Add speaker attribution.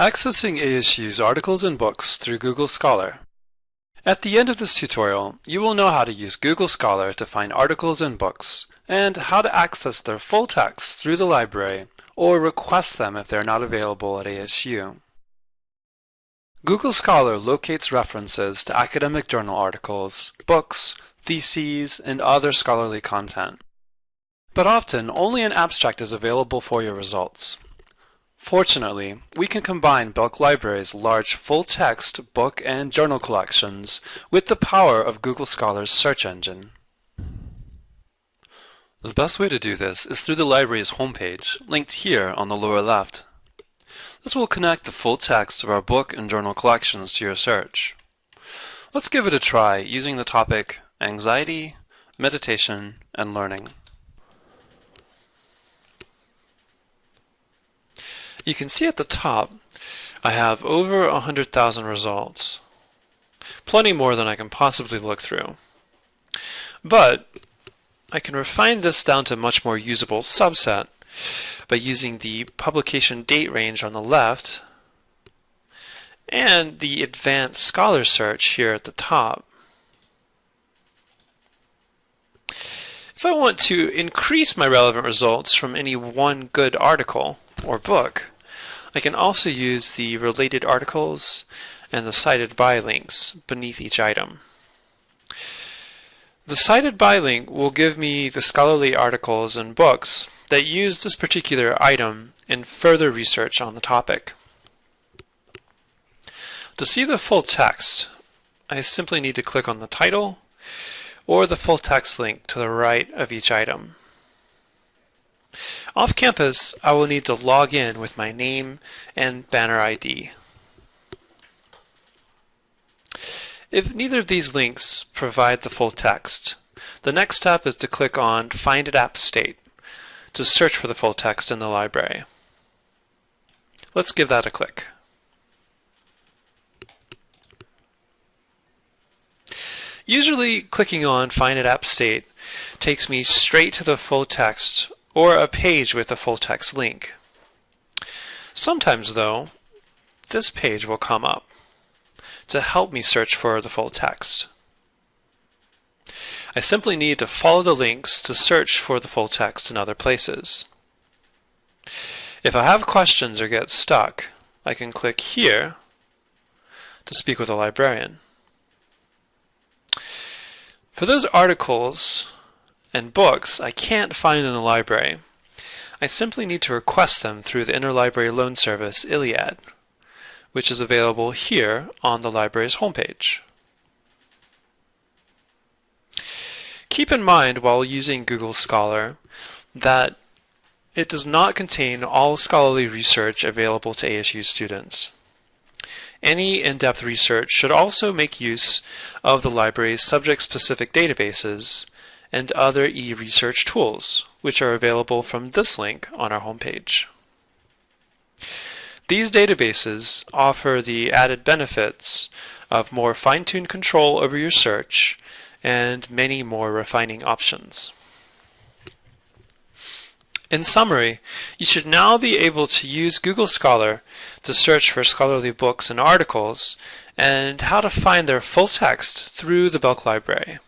Speaker 1: Accessing ASU's articles and books through Google Scholar. At the end of this tutorial, you will know how to use Google Scholar to find articles and books, and how to access their full text through the library or request them if they're not available at ASU. Google Scholar locates references to academic journal articles, books, theses, and other scholarly content. But often, only an abstract is available for your results. Fortunately, we can combine Belk Library's large full-text book and journal collections with the power of Google Scholar's search engine. The best way to do this is through the library's homepage, linked here on the lower left. This will connect the full text of our book and journal collections to your search. Let's give it a try using the topic Anxiety, Meditation, and Learning. You can see at the top I have over 100,000 results. Plenty more than I can possibly look through. But I can refine this down to a much more usable subset by using the publication date range on the left and the advanced scholar search here at the top. If I want to increase my relevant results from any one good article or book, I can also use the related articles and the cited by links beneath each item. The cited by link will give me the scholarly articles and books that use this particular item in further research on the topic. To see the full text, I simply need to click on the title or the full text link to the right of each item. Off campus, I will need to log in with my name and banner ID. If neither of these links provide the full text, the next step is to click on Find at App State to search for the full text in the library. Let's give that a click. Usually clicking on Find at App State takes me straight to the full text or a page with a full text link. Sometimes, though, this page will come up to help me search for the full text. I simply need to follow the links to search for the full text in other places. If I have questions or get stuck, I can click here to speak with a librarian. For those articles and books I can't find in the library. I simply need to request them through the Interlibrary Loan Service, ILLiad, which is available here on the library's homepage. Keep in mind while using Google Scholar that it does not contain all scholarly research available to ASU students. Any in-depth research should also make use of the library's subject-specific databases and other e-research tools, which are available from this link on our homepage. These databases offer the added benefits of more fine-tuned control over your search and many more refining options. In summary, you should now be able to use Google Scholar to search for scholarly books and articles and how to find their full text through the Belk Library.